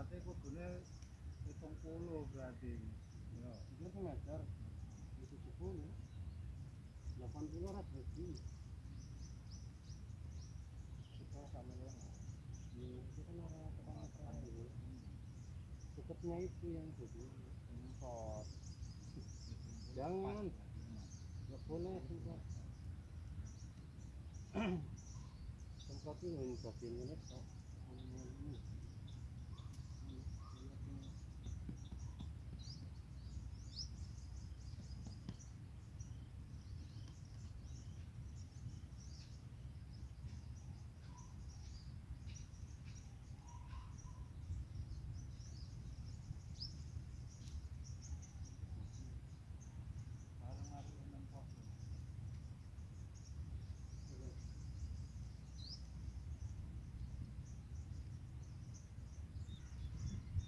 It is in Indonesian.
Berarti kudune 70 berarti. Ya. Itu tuh meter. Itu sepuluh. Delapan puluh rat berarti. Kita sama ya. Ini itu kan orang tukang itu. Cukupnya itu yang itu. Import. Jangan. Nggak boleh juga. sortir une sortie de